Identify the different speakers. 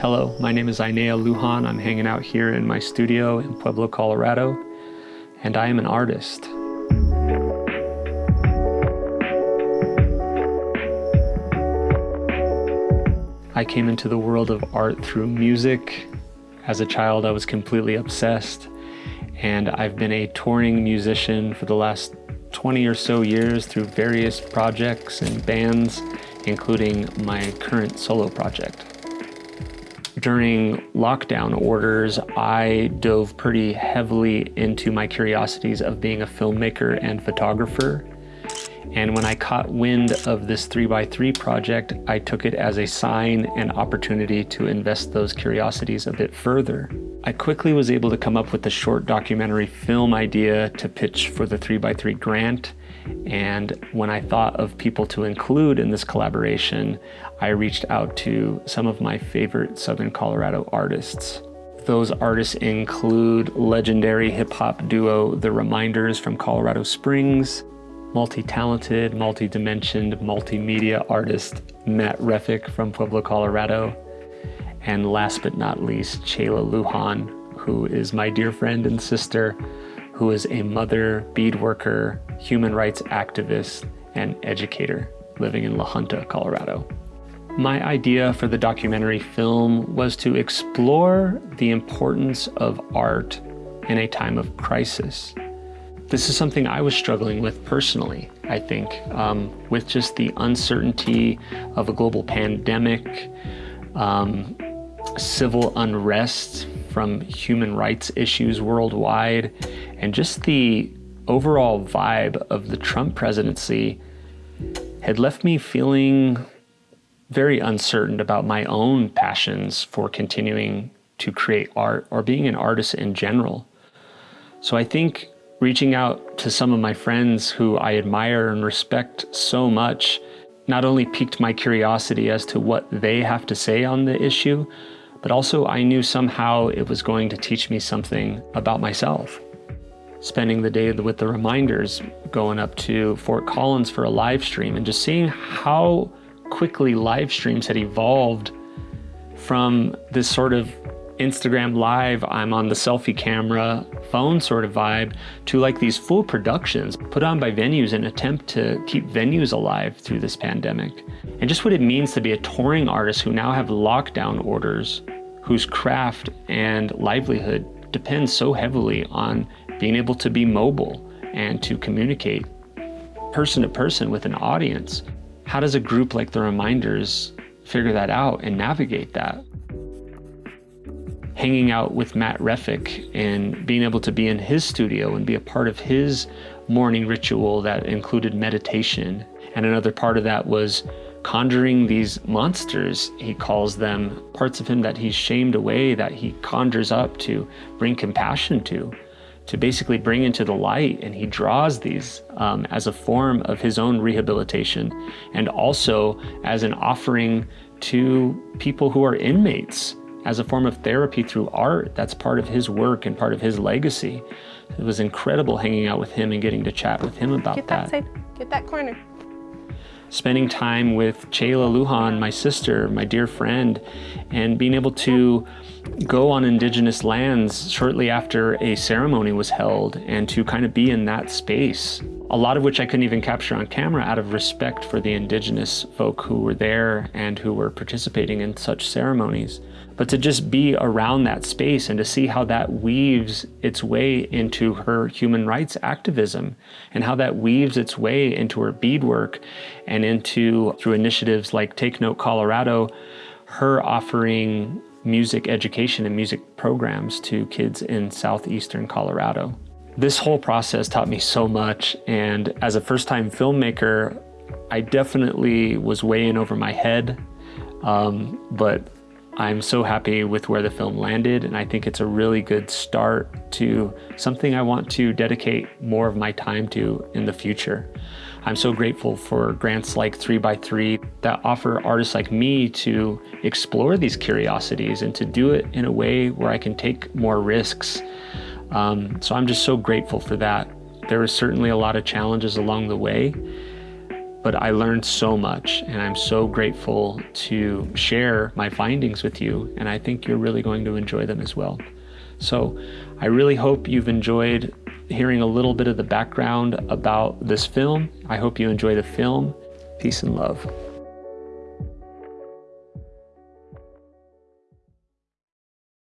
Speaker 1: Hello, my name is Ainea Lujan. I'm hanging out here in my studio in Pueblo, Colorado, and I am an artist. I came into the world of art through music. As a child, I was completely obsessed, and I've been a touring musician for the last 20 or so years through various projects and bands, including my current solo project. During lockdown orders, I dove pretty heavily into my curiosities of being a filmmaker and photographer. And when I caught wind of this 3x3 project, I took it as a sign and opportunity to invest those curiosities a bit further. I quickly was able to come up with a short documentary film idea to pitch for the 3x3 grant. And when I thought of people to include in this collaboration, I reached out to some of my favorite Southern Colorado artists. Those artists include legendary hip hop duo The Reminders from Colorado Springs, multi-talented, multi-dimensioned, multimedia artist Matt Reffick from Pueblo, Colorado, and last but not least, Chayla Lujan, who is my dear friend and sister, who is a mother, bead worker, human rights activist, and educator living in La Junta, Colorado. My idea for the documentary film was to explore the importance of art in a time of crisis. This is something I was struggling with personally, I think, um, with just the uncertainty of a global pandemic, um, civil unrest from human rights issues worldwide, and just the overall vibe of the Trump presidency had left me feeling very uncertain about my own passions for continuing to create art or being an artist in general. So I think reaching out to some of my friends who I admire and respect so much not only piqued my curiosity as to what they have to say on the issue, but also I knew somehow it was going to teach me something about myself. Spending the day with the reminders, going up to Fort Collins for a live stream and just seeing how quickly live streams had evolved from this sort of Instagram live, I'm on the selfie camera, phone sort of vibe, to like these full productions put on by venues in attempt to keep venues alive through this pandemic. And just what it means to be a touring artist who now have lockdown orders, whose craft and livelihood depends so heavily on being able to be mobile and to communicate person to person with an audience. How does a group like the Reminders figure that out and navigate that? Hanging out with Matt Reffick and being able to be in his studio and be a part of his morning ritual that included meditation. And another part of that was conjuring these monsters, he calls them, parts of him that he's shamed away, that he conjures up to bring compassion to, to basically bring into the light. And he draws these um, as a form of his own rehabilitation and also as an offering to people who are inmates as a form of therapy through art. That's part of his work and part of his legacy. It was incredible hanging out with him and getting to chat with him about
Speaker 2: Get that. that. Side. Get that corner.
Speaker 1: Spending time with Chayla Lujan, my sister, my dear friend, and being able to go on indigenous lands shortly after a ceremony was held and to kind of be in that space. A lot of which I couldn't even capture on camera out of respect for the indigenous folk who were there and who were participating in such ceremonies but to just be around that space and to see how that weaves its way into her human rights activism and how that weaves its way into her beadwork and into, through initiatives like Take Note Colorado, her offering music education and music programs to kids in southeastern Colorado. This whole process taught me so much, and as a first time filmmaker, I definitely was way in over my head, um, but I'm so happy with where the film landed, and I think it's a really good start to something I want to dedicate more of my time to in the future. I'm so grateful for grants like 3x3 that offer artists like me to explore these curiosities and to do it in a way where I can take more risks. Um, so I'm just so grateful for that. There was certainly a lot of challenges along the way, but I learned so much and I'm so grateful to share my findings with you. And I think you're really going to enjoy them as well. So I really hope you've enjoyed hearing a little bit of the background about this film. I hope you enjoy the film. Peace and love.